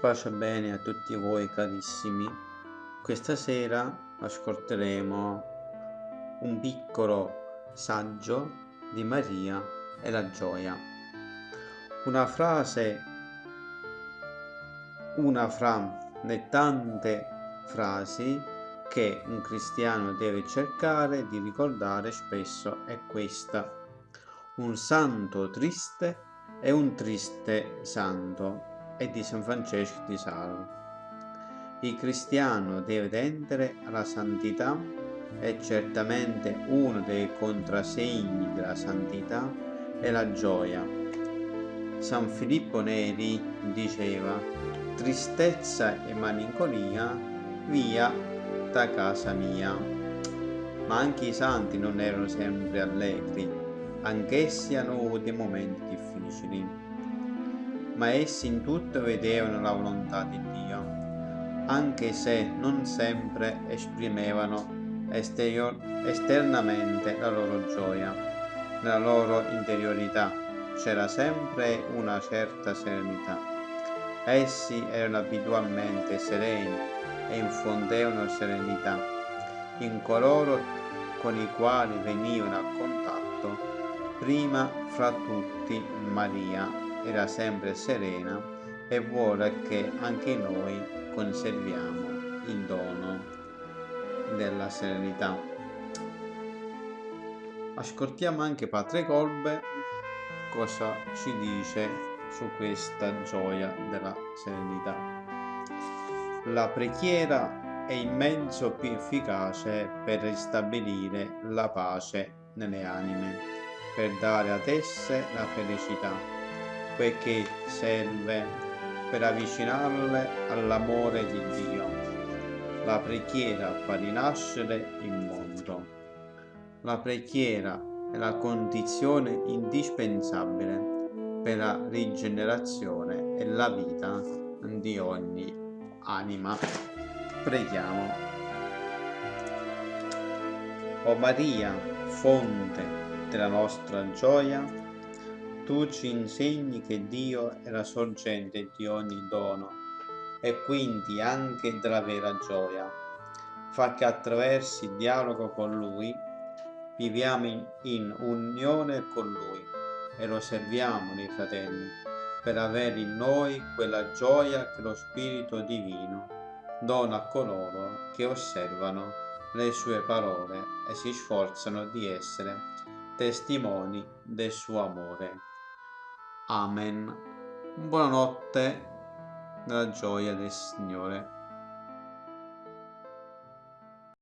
Pace bene a tutti voi carissimi. Questa sera ascolteremo un piccolo saggio di Maria e la gioia. Una frase, una fra le tante frasi che un cristiano deve cercare di ricordare spesso è questa. Un santo triste è un triste santo e di San Francesco di Salo. Il cristiano deve tendere alla santità e certamente uno dei contrasegni della santità è la gioia. San Filippo Neri diceva tristezza e malinconia via da casa mia. Ma anche i santi non erano sempre allegri, anch'essi hanno avuto momenti difficili ma essi in tutto vedevano la volontà di Dio, anche se non sempre esprimevano esterior- esternamente la loro gioia, nella loro interiorità c'era sempre una certa serenità. Essi erano abitualmente sereni e infondevano serenità in coloro con i quali venivano a contatto, prima fra tutti Maria era sempre serena e vuole che anche noi conserviamo il dono della serenità. Ascoltiamo anche Padre Colbe cosa ci dice su questa gioia della serenità. La preghiera è il mezzo più efficace per ristabilire la pace nelle anime, per dare ad esse la felicità poiché serve per avvicinarle all'amore di Dio. La preghiera fa rinascere il mondo. La preghiera è la condizione indispensabile per la rigenerazione e la vita di ogni anima. Preghiamo. O Maria, fonte della nostra gioia, tu ci insegni che Dio è la sorgente di ogni dono e quindi anche della vera gioia. Fa che attraverso il dialogo con Lui viviamo in, unione con Lui e lo serviamo nei fratelli per avere in noi quella gioia che lo Spirito Divino dona a coloro che osservano le sue parole e si sforzano di essere testimoni del suo amore. Amen. Buonanotte nella gioia del Signore.